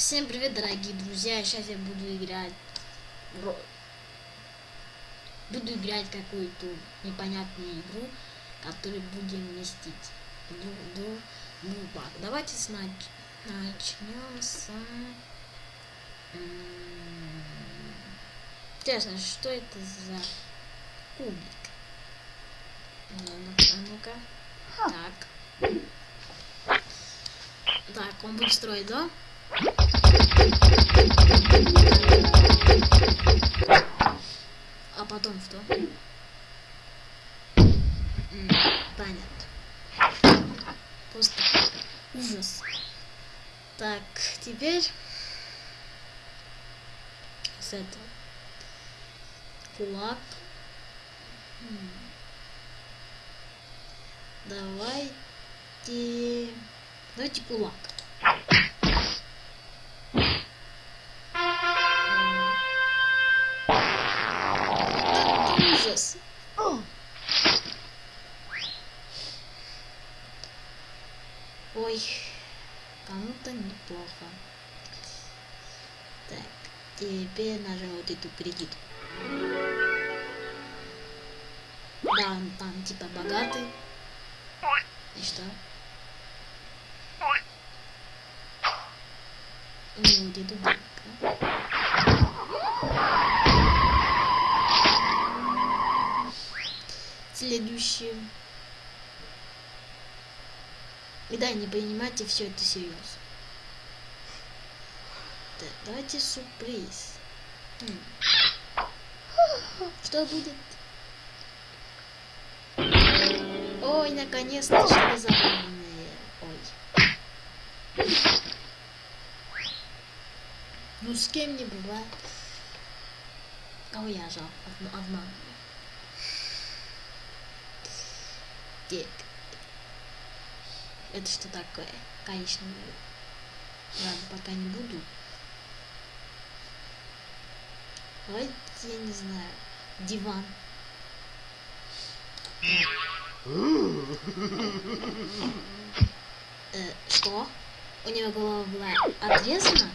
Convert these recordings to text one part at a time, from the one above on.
Всем привет, дорогие друзья! Сейчас я буду играть... Буду играть какую-то непонятную игру, которую будем вместить. Ду, ду, бубак. Давайте снач... начнем с... Интересно, что это за кубик? Ну, ну-ка, а ну-ка. Так. Так, он будет строить, да? А потом что? Понятно. Просто ужас. Так, теперь с этого. Кулак. Давайте... Давайте кулак. Ужас. Ой, кому-то неплохо. Так, теперь нажал вот эту кредитку. Да, он там типа богатый. И что? У него деду банка. Следующее. И да, не понимайте, все это серьезно. Так, давайте сюрприз. Что будет? Ой, наконец-то что забавное. Ой. Ну с кем не бывает. Кого я жал? Одна. Так. Это что такое? Конечно. Ладно, пока не буду. Давайте, я не знаю, диван. Э, что? У него голова была отрезана?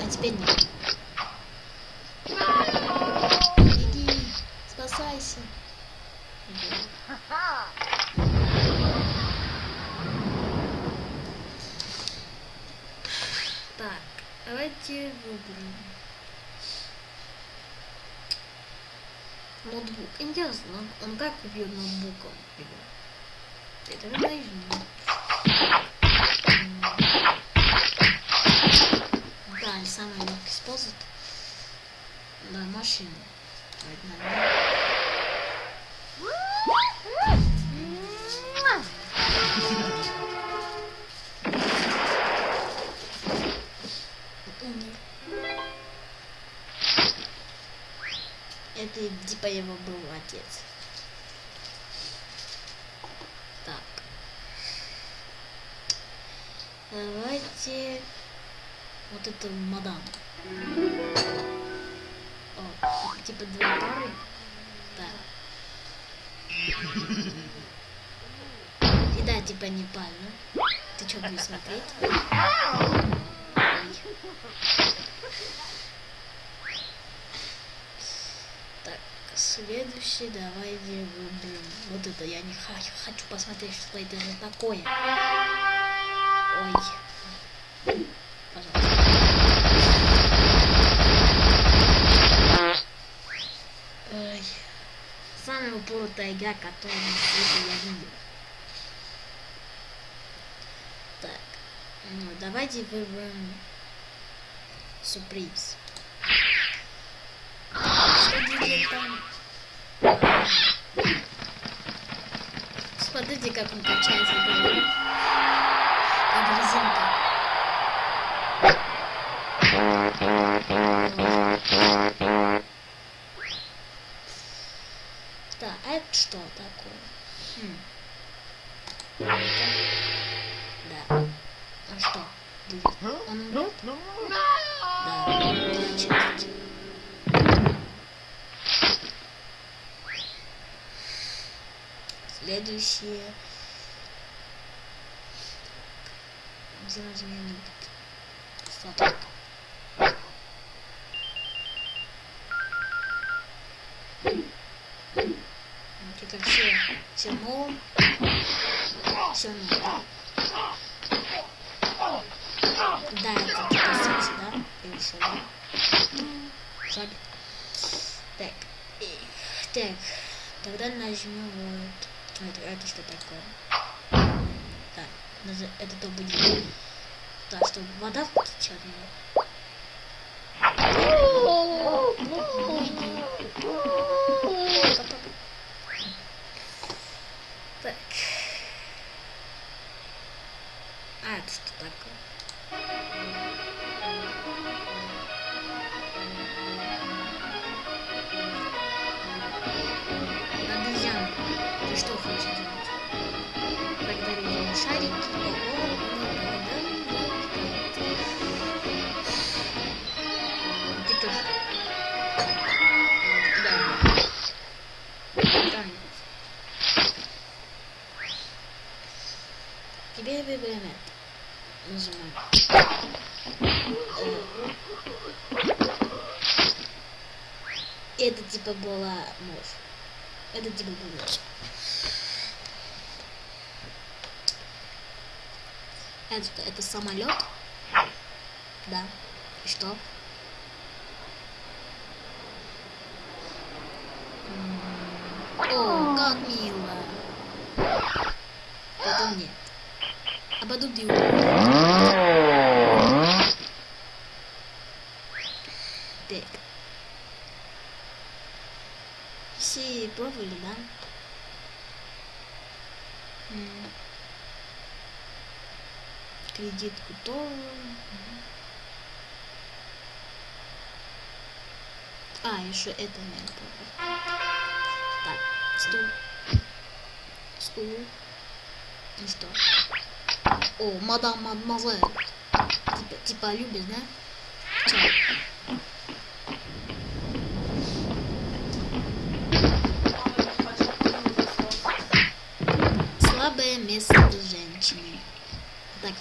А теперь нет. Давайте выберем. Ноутбук. Интересно, он, он как убьет ноутбуком его? Это. М. Да, не самый легкий способ. Да, машина. Давайте отец. Так. Давайте вот эту мадам. О, типа две пары. Да. И да, типа не пально. Ты что будешь смотреть? Ой. Так, следующий давайте выберем. Это я не хочу, хочу посмотреть, что это за такое. Ой. Пожалуйста. Ой. Самая упоротая игра, которую я видел. Так. Ну, давайте выберем сюрприз. Что там? А это что такое? Хм. Да. А что? Он умрет? Да, значит. Следующее. сразу не все, все но. Да, это секс, да? Или что, да? Жаль. Так. Так. Тогда нажмем вот. Это, это что такое? Да. Это то будет. Да, чтобы вода черная. Так. Что хочешь делать? Благодарю за шарики. Тоже. Да. Танец. Это. Нажимаем. Э. Это типа была мощь. Это типа было. Это, это самолет? Да. И что? О, как мило. Потом нет. А потом ты Так. Все пробовали, да? М. Кредитку. Мгм. А, еще это надо пробовать. Так, стул. Стул. Ну что? О, мадам, мадемуазель. Типа, типа любишь, да? Чё?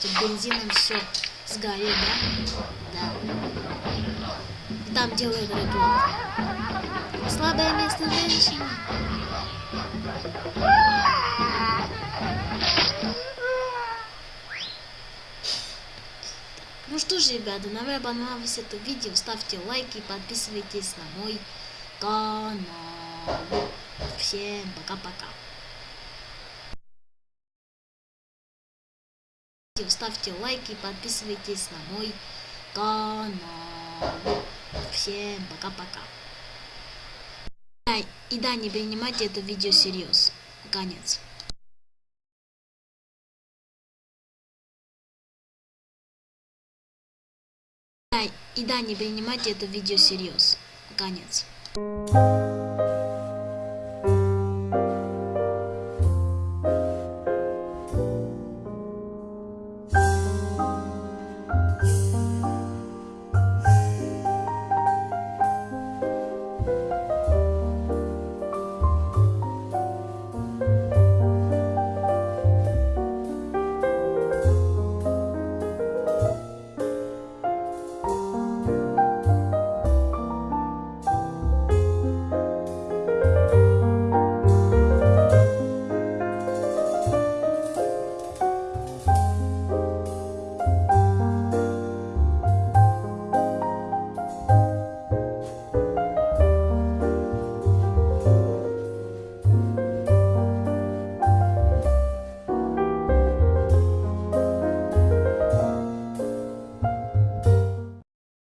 Тут бензином все сгорит, да? Да. Там делают рекламу. Слабое место женщины. Ну что ж, ребята, нам понравилось это видео. Ставьте лайки, подписывайтесь на мой канал. Всем пока-пока. Ставьте лайки, подписывайтесь на мой канал. Всем пока-пока. И да, не принимайте это видео всерьез. Конец. И да, не принимайте это видео всерьез. Конец.